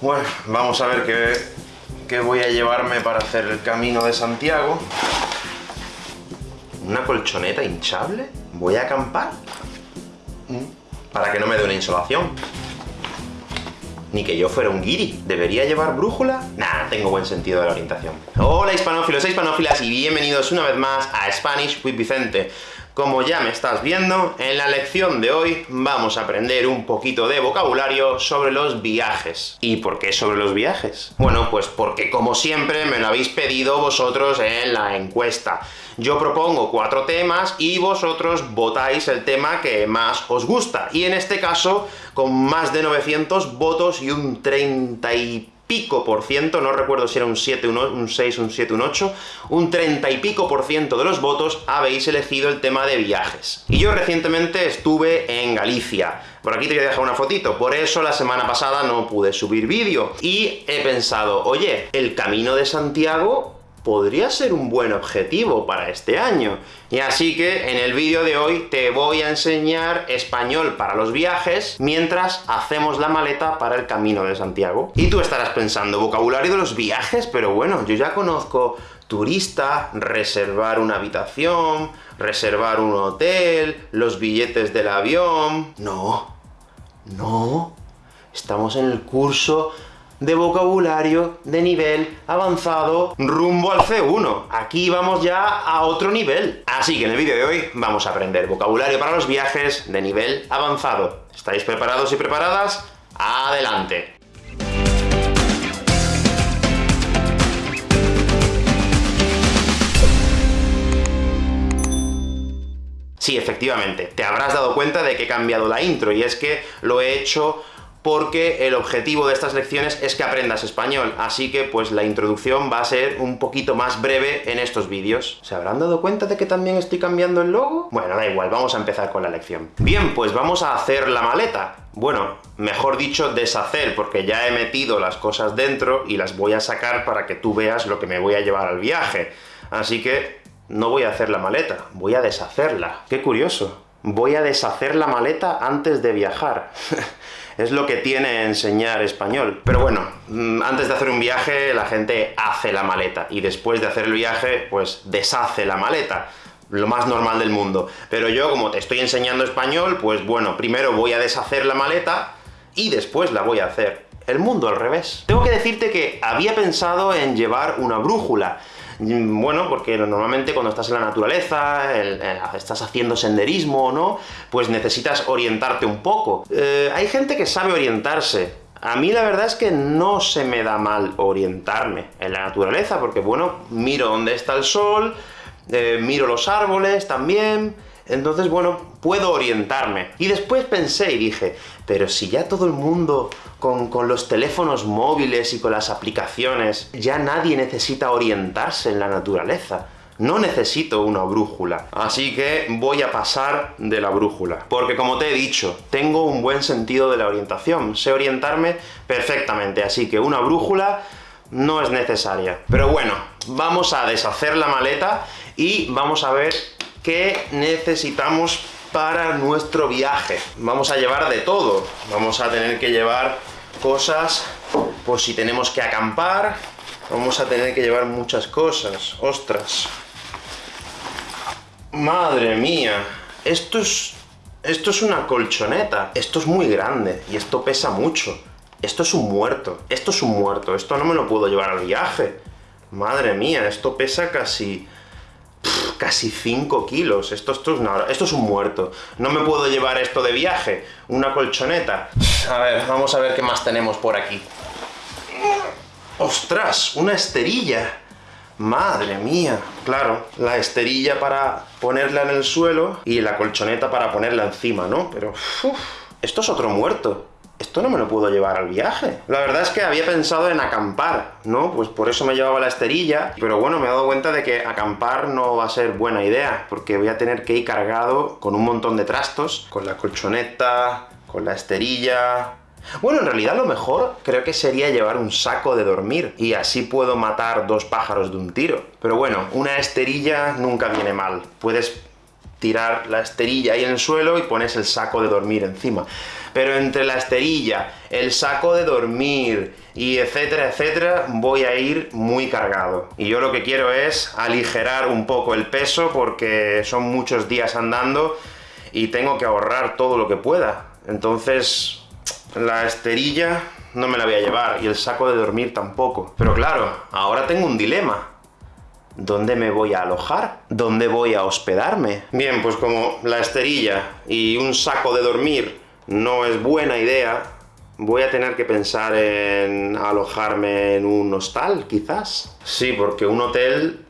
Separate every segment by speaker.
Speaker 1: Bueno, vamos a ver qué, qué voy a llevarme para hacer el camino de Santiago. ¿Una colchoneta hinchable? ¿Voy a acampar? Mm, Para que no me dé una insolación. Ni que yo fuera un guiri. ¿Debería llevar brújula? Nah, tengo buen sentido de la orientación. Hola hispanófilos e hispanófilas y bienvenidos una vez más a Spanish with Vicente. Como ya me estás viendo, en la lección de hoy vamos a aprender un poquito de vocabulario sobre los viajes. ¿Y por qué sobre los viajes? Bueno, pues porque como siempre me lo habéis pedido vosotros en la encuesta. Yo propongo cuatro temas y vosotros votáis el tema que más os gusta, y en este caso, con más de 900 votos y un 30 y pico por ciento, no recuerdo si era un 7, un, un 6, un 7, un 8, un 30 y pico por ciento de los votos habéis elegido el tema de viajes. Y yo recientemente estuve en Galicia. Por aquí te voy a dejar una fotito, por eso la semana pasada no pude subir vídeo. Y he pensado, oye, el Camino de Santiago podría ser un buen objetivo para este año. Y así que, en el vídeo de hoy, te voy a enseñar español para los viajes, mientras hacemos la maleta para el Camino de Santiago. Y tú estarás pensando, ¿vocabulario de los viajes? Pero bueno, yo ya conozco turista, reservar una habitación, reservar un hotel, los billetes del avión... No, no, estamos en el curso de vocabulario de nivel avanzado rumbo al C1. Aquí vamos ya a otro nivel. Así que en el vídeo de hoy vamos a aprender vocabulario para los viajes de nivel avanzado. ¿Estáis preparados y preparadas? ¡Adelante! Sí, efectivamente, te habrás dado cuenta de que he cambiado la intro, y es que lo he hecho porque el objetivo de estas lecciones es que aprendas español, así que pues la introducción va a ser un poquito más breve en estos vídeos. ¿Se habrán dado cuenta de que también estoy cambiando el logo? Bueno, da igual, vamos a empezar con la lección. Bien, pues vamos a hacer la maleta. Bueno, mejor dicho, deshacer, porque ya he metido las cosas dentro y las voy a sacar para que tú veas lo que me voy a llevar al viaje. Así que no voy a hacer la maleta, voy a deshacerla. ¡Qué curioso! Voy a deshacer la maleta antes de viajar. es lo que tiene enseñar español. Pero bueno, mm, antes de hacer un viaje, la gente hace la maleta, y después de hacer el viaje, pues deshace la maleta lo más normal del mundo. Pero yo, como te estoy enseñando español, pues bueno, primero voy a deshacer la maleta, y después la voy a hacer. El mundo al revés. Tengo que decirte que había pensado en llevar una brújula, bueno, porque normalmente cuando estás en la naturaleza, estás haciendo senderismo, ¿no?, pues necesitas orientarte un poco. Eh, hay gente que sabe orientarse, a mí la verdad es que no se me da mal orientarme en la naturaleza, porque bueno, miro dónde está el sol, eh, miro los árboles también, entonces, bueno, puedo orientarme. Y después pensé y dije, pero si ya todo el mundo con, con, los teléfonos móviles y con las aplicaciones, ya nadie necesita orientarse en la naturaleza. No necesito una brújula. Así que voy a pasar de la brújula. Porque como te he dicho, tengo un buen sentido de la orientación. Sé orientarme perfectamente, así que una brújula no es necesaria. Pero bueno, vamos a deshacer la maleta y vamos a ver qué necesitamos para nuestro viaje. Vamos a llevar de todo. Vamos a tener que llevar cosas por si tenemos que acampar. Vamos a tener que llevar muchas cosas. ¡Ostras! ¡Madre mía! Esto es... Esto es una colchoneta. Esto es muy grande, y esto pesa mucho. Esto es un muerto. Esto es un muerto. Esto no me lo puedo llevar al viaje. Madre mía, esto pesa casi casi 5 kilos. Esto, es esto es un muerto. No me puedo llevar esto de viaje. Una colchoneta. A ver, vamos a ver qué más tenemos por aquí. ¡Ostras! ¡Una esterilla! ¡Madre mía! Claro, la esterilla para ponerla en el suelo, y la colchoneta para ponerla encima, ¿no? Pero... esto es otro muerto esto no me lo puedo llevar al viaje. La verdad es que había pensado en acampar, ¿no? Pues por eso me llevaba la esterilla, pero bueno, me he dado cuenta de que acampar no va a ser buena idea, porque voy a tener que ir cargado con un montón de trastos, con la colchoneta, con la esterilla... Bueno, en realidad lo mejor creo que sería llevar un saco de dormir, y así puedo matar dos pájaros de un tiro. Pero bueno, una esterilla nunca viene mal. Puedes tirar la esterilla ahí en el suelo y pones el saco de dormir encima. Pero entre la esterilla, el saco de dormir, y etcétera, etcétera, voy a ir muy cargado. Y yo lo que quiero es aligerar un poco el peso, porque son muchos días andando, y tengo que ahorrar todo lo que pueda. Entonces, la esterilla no me la voy a llevar, y el saco de dormir tampoco. Pero claro, ahora tengo un dilema. ¿Dónde me voy a alojar? ¿Dónde voy a hospedarme? Bien, pues como la esterilla y un saco de dormir no es buena idea, voy a tener que pensar en alojarme en un hostal, quizás. Sí, porque un hotel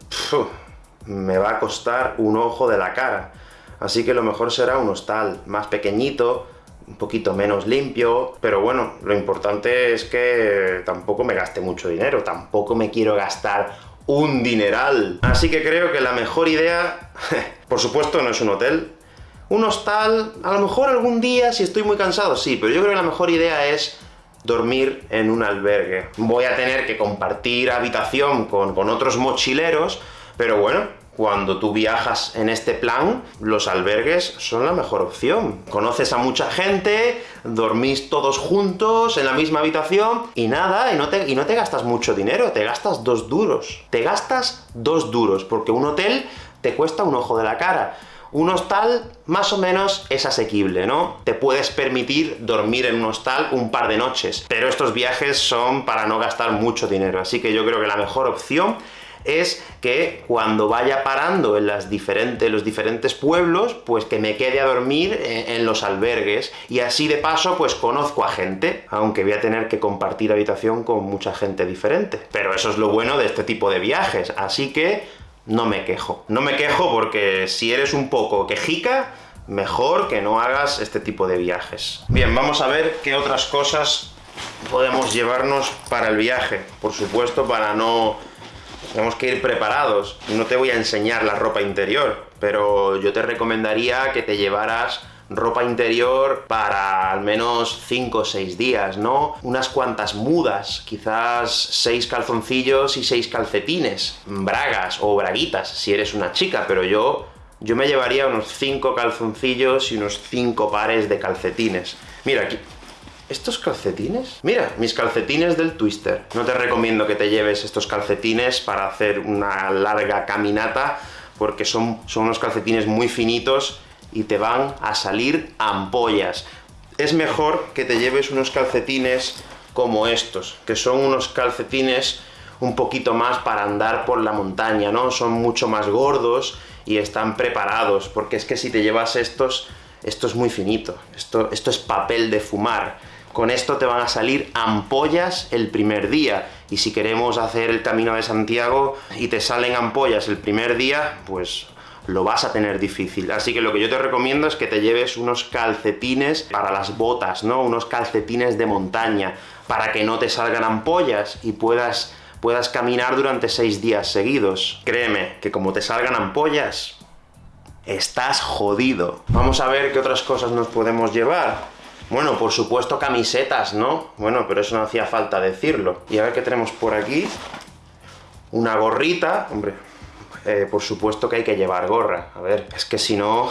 Speaker 1: me va a costar un ojo de la cara. Así que lo mejor será un hostal más pequeñito, un poquito menos limpio, pero bueno, lo importante es que tampoco me gaste mucho dinero, tampoco me quiero gastar un dineral. Así que creo que la mejor idea, por supuesto no es un hotel, un hostal, a lo mejor algún día si estoy muy cansado, sí, pero yo creo que la mejor idea es dormir en un albergue. Voy a tener que compartir habitación con, con otros mochileros, pero bueno, cuando tú viajas en este plan, los albergues son la mejor opción. Conoces a mucha gente, dormís todos juntos en la misma habitación, y nada, y no te, y no te gastas mucho dinero, te gastas dos duros. Te gastas dos duros, porque un hotel te cuesta un ojo de la cara. Un hostal, más o menos, es asequible, ¿no? Te puedes permitir dormir en un hostal un par de noches, pero estos viajes son para no gastar mucho dinero, así que yo creo que la mejor opción es que cuando vaya parando en las diferentes, los diferentes pueblos, pues que me quede a dormir en, los albergues, y así de paso pues conozco a gente, aunque voy a tener que compartir habitación con mucha gente diferente. Pero eso es lo bueno de este tipo de viajes, así que no me quejo. No me quejo porque si eres un poco quejica, mejor que no hagas este tipo de viajes. Bien, vamos a ver qué otras cosas podemos llevarnos para el viaje. Por supuesto, para no tenemos que ir preparados. No te voy a enseñar la ropa interior, pero yo te recomendaría que te llevaras ropa interior para al menos 5 o 6 días, ¿no? Unas cuantas mudas, quizás 6 calzoncillos y 6 calcetines, bragas o braguitas, si eres una chica, pero yo yo me llevaría unos 5 calzoncillos y unos 5 pares de calcetines. Mira, aquí, ¿Estos calcetines? Mira, mis calcetines del Twister. No te recomiendo que te lleves estos calcetines para hacer una larga caminata, porque son, son unos calcetines muy finitos y te van a salir ampollas. Es mejor que te lleves unos calcetines como estos, que son unos calcetines un poquito más para andar por la montaña, ¿no? Son mucho más gordos y están preparados, porque es que si te llevas estos, esto es muy finito, esto, esto es papel de fumar. Con esto te van a salir ampollas el primer día, y si queremos hacer el Camino de Santiago y te salen ampollas el primer día, pues lo vas a tener difícil. Así que lo que yo te recomiendo es que te lleves unos calcetines para las botas, ¿no? Unos calcetines de montaña, para que no te salgan ampollas y puedas, puedas caminar durante seis días seguidos. Créeme, que como te salgan ampollas, estás jodido. Vamos a ver qué otras cosas nos podemos llevar. Bueno, por supuesto camisetas, ¿no? Bueno, pero eso no hacía falta decirlo. Y a ver qué tenemos por aquí. Una gorrita, hombre, eh, por supuesto que hay que llevar gorra. A ver, es que si no,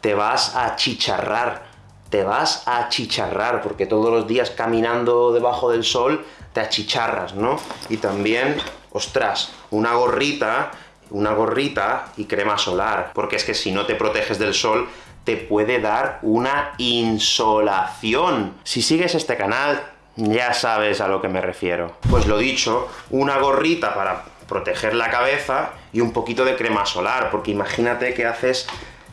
Speaker 1: te vas a chicharrar. Te vas a chicharrar, porque todos los días caminando debajo del sol, te achicharras, ¿no? Y también, ostras, una gorrita, una gorrita y crema solar, porque es que si no te proteges del sol, te puede dar una insolación. Si sigues este canal, ya sabes a lo que me refiero. Pues lo dicho, una gorrita para proteger la cabeza y un poquito de crema solar, porque imagínate que haces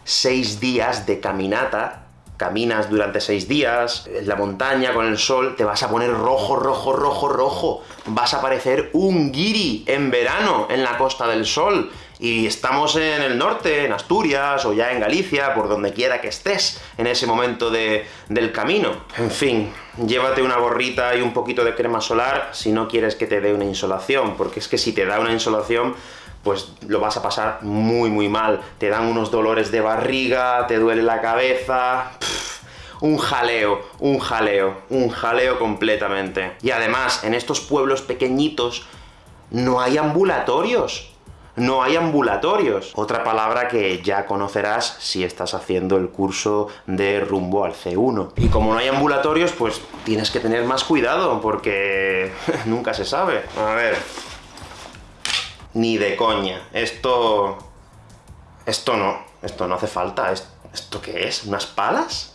Speaker 1: seis días de caminata caminas durante seis días, en la montaña, con el sol, te vas a poner rojo, rojo, rojo, rojo. Vas a parecer un guiri en verano en la Costa del Sol. Y estamos en el norte, en Asturias, o ya en Galicia, por donde quiera que estés en ese momento de, del camino. En fin, llévate una gorrita y un poquito de crema solar si no quieres que te dé una insolación, porque es que si te da una insolación, pues lo vas a pasar muy muy mal. Te dan unos dolores de barriga, te duele la cabeza... un jaleo, un jaleo, un jaleo completamente. Y además, en estos pueblos pequeñitos, no hay ambulatorios. No hay ambulatorios. Otra palabra que ya conocerás si estás haciendo el curso de rumbo al C1. Y como no hay ambulatorios, pues tienes que tener más cuidado, porque nunca se sabe. A ver... Ni de coña. Esto... Esto no. Esto no hace falta. ¿Esto qué es? ¿Unas palas?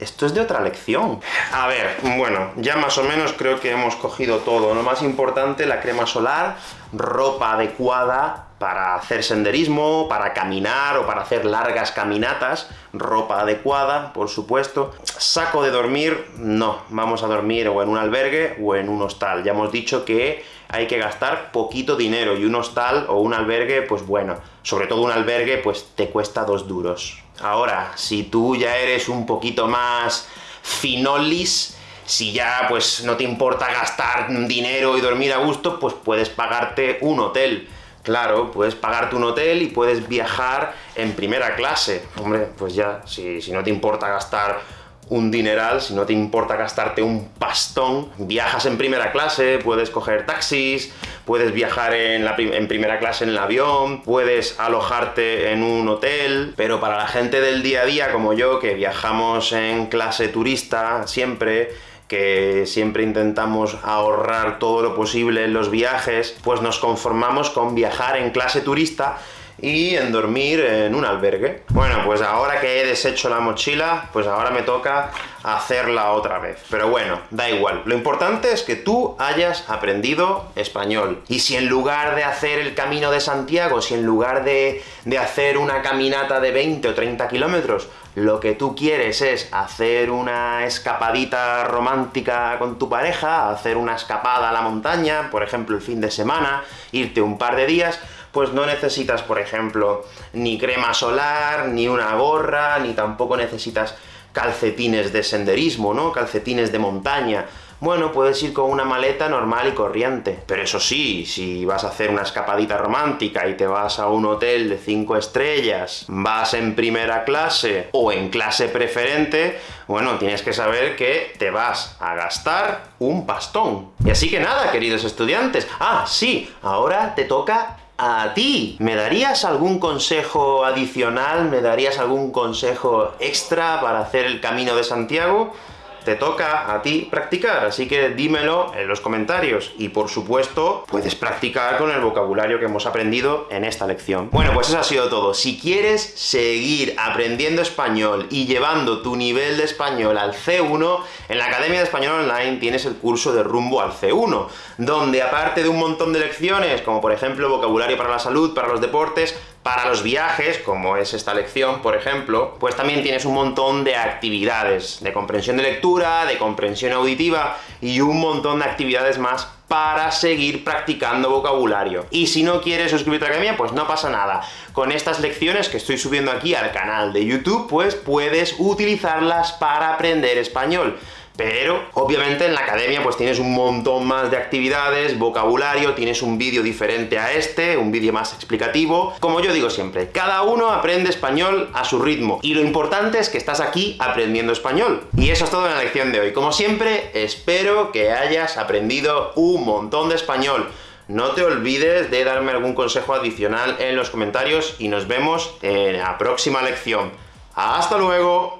Speaker 1: Esto es de otra lección. A ver, bueno, ya más o menos creo que hemos cogido todo. Lo más importante, la crema solar, ropa adecuada para hacer senderismo, para caminar o para hacer largas caminatas, ropa adecuada, por supuesto. Saco de dormir, no, vamos a dormir o en un albergue o en un hostal. Ya hemos dicho que hay que gastar poquito dinero, y un hostal o un albergue, pues bueno, sobre todo un albergue, pues te cuesta dos duros. Ahora, si tú ya eres un poquito más finolis, si ya pues no te importa gastar dinero y dormir a gusto, pues puedes pagarte un hotel. Claro, puedes pagarte un hotel y puedes viajar en primera clase. Hombre, pues ya, si, si no te importa gastar un dineral, si no te importa gastarte un pastón, viajas en primera clase, puedes coger taxis, puedes viajar en, primera clase en el avión, puedes alojarte en un hotel, pero para la gente del día a día, como yo, que viajamos en clase turista siempre, que siempre intentamos ahorrar todo lo posible en los viajes, pues nos conformamos con viajar en clase turista y en dormir en un albergue. Bueno, pues ahora que he deshecho la mochila, pues ahora me toca hacerla otra vez. Pero bueno, da igual. Lo importante es que tú hayas aprendido español. Y si en lugar de hacer el Camino de Santiago, si en lugar de, de hacer una caminata de 20 o 30 kilómetros, lo que tú quieres es hacer una escapadita romántica con tu pareja, hacer una escapada a la montaña, por ejemplo el fin de semana, irte un par de días, pues no necesitas, por ejemplo, ni crema solar, ni una gorra, ni tampoco necesitas calcetines de senderismo, ¿no? Calcetines de montaña. Bueno, puedes ir con una maleta normal y corriente. Pero eso sí, si vas a hacer una escapadita romántica y te vas a un hotel de 5 estrellas, vas en primera clase o en clase preferente, bueno, tienes que saber que te vas a gastar un pastón. Y así que nada, queridos estudiantes. Ah, sí, ahora te toca a ti. ¿Me darías algún consejo adicional? ¿Me darías algún consejo extra para hacer el Camino de Santiago? Te toca a ti practicar, así que dímelo en los comentarios. Y por supuesto, puedes practicar con el vocabulario que hemos aprendido en esta lección. Bueno, pues eso ha sido todo. Si quieres seguir aprendiendo español y llevando tu nivel de español al C1, en la Academia de Español Online tienes el curso de rumbo al C1, donde aparte de un montón de lecciones, como por ejemplo vocabulario para la salud, para los deportes, para los viajes, como es esta lección, por ejemplo, pues también tienes un montón de actividades, de comprensión de lectura, de comprensión auditiva, y un montón de actividades más para seguir practicando vocabulario. Y si no quieres suscribirte a la academia, pues no pasa nada. Con estas lecciones que estoy subiendo aquí al canal de YouTube, pues puedes utilizarlas para aprender español. Pero, obviamente, en la academia pues tienes un montón más de actividades, vocabulario, tienes un vídeo diferente a este, un vídeo más explicativo. Como yo digo siempre, cada uno aprende español a su ritmo, y lo importante es que estás aquí aprendiendo español. Y eso es todo en la lección de hoy. Como siempre, espero que hayas aprendido un montón de español. No te olvides de darme algún consejo adicional en los comentarios, y nos vemos en la próxima lección. ¡Hasta luego!